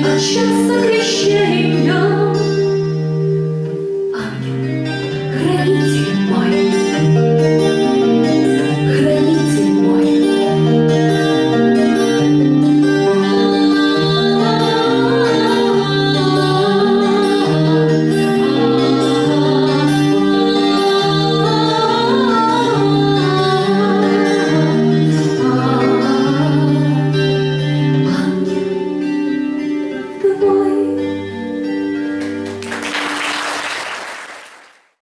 на час.